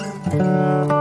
Música